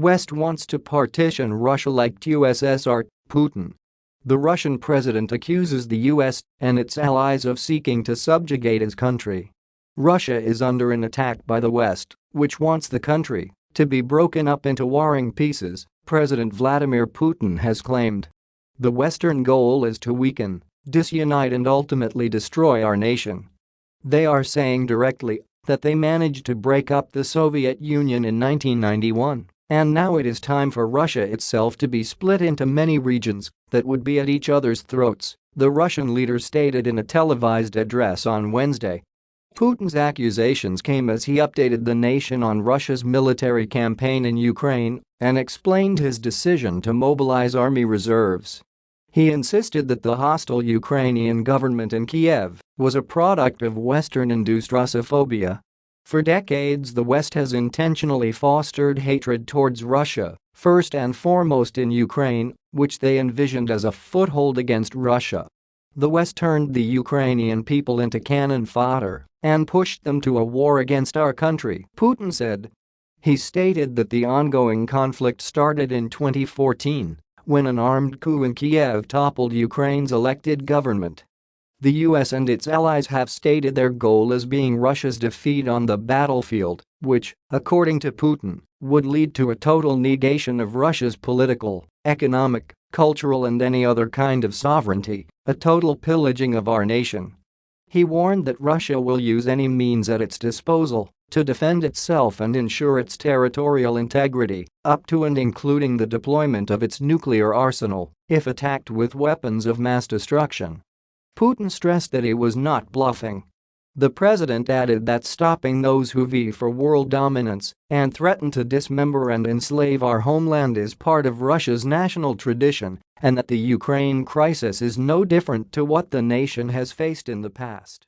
West wants to partition Russia like USSR, Putin. The Russian president accuses the US and its allies of seeking to subjugate his country. Russia is under an attack by the West, which wants the country to be broken up into warring pieces, President Vladimir Putin has claimed. The Western goal is to weaken, disunite and ultimately destroy our nation. They are saying directly that they managed to break up the Soviet Union in 1991, and now it is time for Russia itself to be split into many regions that would be at each other's throats, the Russian leader stated in a televised address on Wednesday. Putin's accusations came as he updated the nation on Russia's military campaign in Ukraine and explained his decision to mobilize army reserves. He insisted that the hostile Ukrainian government in Kiev was a product of Western-induced Russophobia. For decades the West has intentionally fostered hatred towards Russia, first and foremost in Ukraine, which they envisioned as a foothold against Russia. The West turned the Ukrainian people into cannon fodder and pushed them to a war against our country, Putin said. He stated that the ongoing conflict started in 2014 when an armed coup in Kiev toppled Ukraine's elected government. The US and its allies have stated their goal as being Russia's defeat on the battlefield, which, according to Putin, would lead to a total negation of Russia's political, economic, cultural and any other kind of sovereignty, a total pillaging of our nation. He warned that Russia will use any means at its disposal to defend itself and ensure its territorial integrity, up to and including the deployment of its nuclear arsenal if attacked with weapons of mass destruction. Putin stressed that he was not bluffing. The president added that stopping those who vie for world dominance and threaten to dismember and enslave our homeland is part of Russia's national tradition and that the Ukraine crisis is no different to what the nation has faced in the past.